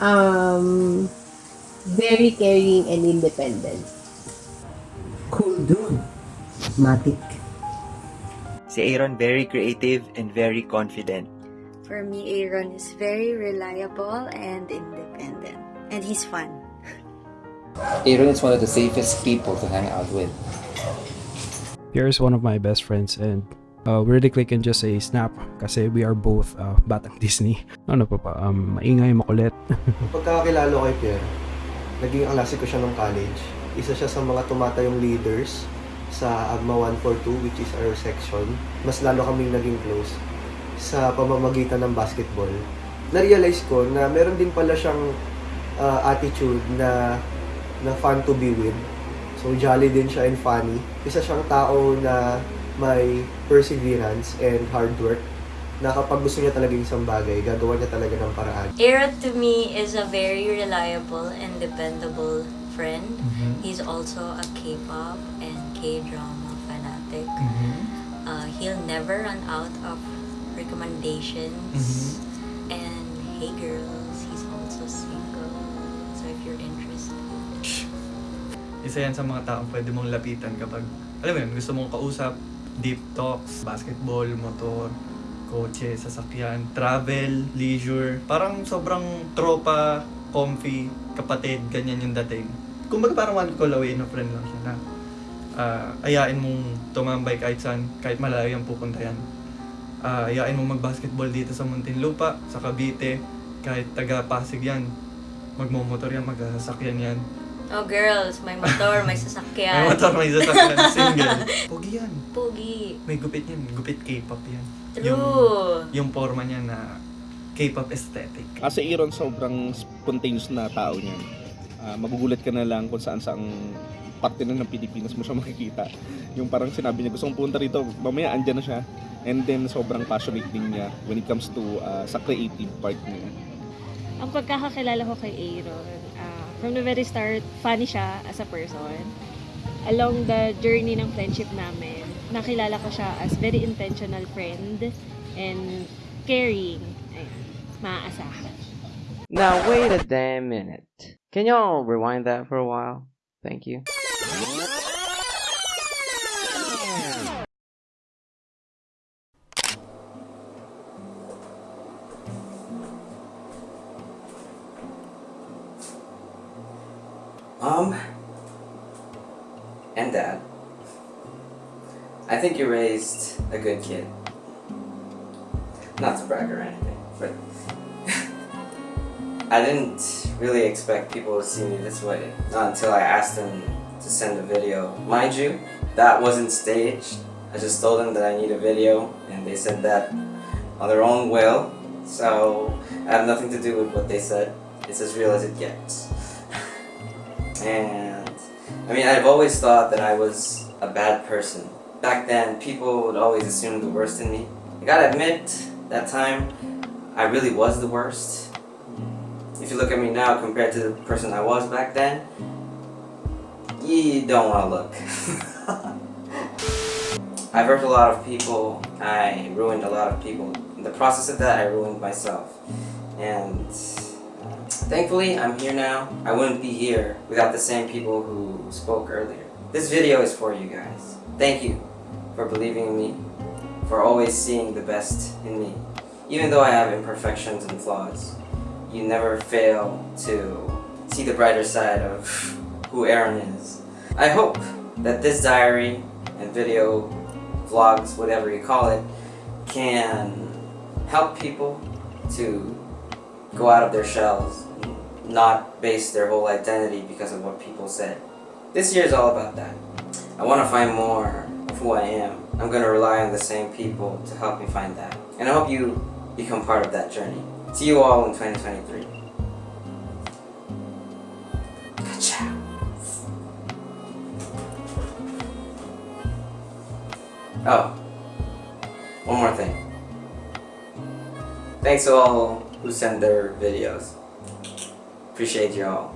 Um, very caring and independent. Cool dude. Matic. Si Aaron very creative and very confident. For me, Aaron is very reliable and independent. And he's fun. Aaron is one of the safest people to hang out with. Pierre is one of my best friends and uh, really click in just a snap kasi we are both uh, batang Disney. Ano pa pa, um, maingay, makulit. Pagkakakilala ko kay Pierre, naging alasi ko siya nung college. Isa siya sa mga tumatayong leaders sa Agma 142 which is our section. Mas lalo kaming naging close sa pamamagitan ng basketball. Na-realize ko na meron din pala siyang uh, attitude na na fun to be with. So jolly din siya and funny. Isa siyang tao na may perseverance and hard work na kapag gusto niya talaga isang bagay, gagawa niya talaga ng paraan. Aaron to me is a very reliable and dependable friend. He's also a K-pop and K-drama fanatic. Uh, he'll never run out of recommendations. And hey girls, he's also single. So if you're interested. Isa yan sa mga taong pwede mong lapitan kapag, alam mo yun, gusto mong kausap, deep talks, basketball, motor, kotse, sasakyan, travel, leisure. Parang sobrang tropa, comfy, kapatid, ganyan yung dating. Kumbaga parang one call away na friend lang siya na ah, ayain mong tumambay kahit saan, kahit malayo yung pupunta yan. Ah, ayain mong mag-basketball dito sa Muntinlupa, sa Cavite, kahit taga Pasig yan. Magmomotor yan, magsasakyan yan. Oh girls, may motor, may May sasakyan. motor, may sasakyan, single. Pogi yan. Pugi. May gupit yan, gupit K-pop yan. True. Yung, yung forma niya na K-pop aesthetic. Kasi Aaron sobrang spontaneous na tao niyan. Ah, magugulat ka na lang kung saan saang parte na ng Pilipinas mo siya makikita. Yung parang sinabi niya, gusto kong punta rito, mamaya andyan na siya. And then sobrang passionate din niya when it comes to ah, sa creative part niya. Ang pagkakakilala ko kay Aaron, ah, from the very start, funny siya as a person. Along the journey ng friendship namin, nakilala ko siya as very intentional friend and caring. Maaasahan. Now wait a damn minute. Can y'all rewind that for a while? Thank you. Mom and Dad, I think you raised a good kid. Not to brag or anything, but I didn't really expect people to see me this way. Not until I asked them to send a video. Mind you, that wasn't staged. I just told them that I need a video, and they said that on their own will. So I have nothing to do with what they said. It's as real as it gets. And I mean, I've always thought that I was a bad person. Back then, people would always assume the worst in me. I gotta admit, that time, I really was the worst. If you look at me now compared to the person I was back then, you don't want to look. I've hurt a lot of people. I ruined a lot of people. In the process of that, I ruined myself. And thankfully, I'm here now. I wouldn't be here without the same people who spoke earlier. This video is for you guys. Thank you for believing in me, for always seeing the best in me. Even though I have imperfections and flaws, you never fail to see the brighter side of who Aaron is. I hope that this diary and video, vlogs, whatever you call it, can help people to go out of their shells not base their whole identity because of what people said. This year is all about that. I want to find more of who I am. I'm going to rely on the same people to help me find that. And I hope you become part of that journey. See you all in 2023. Ciao. Oh, one more thing. Thanks all who sent their videos. Appreciate y'all.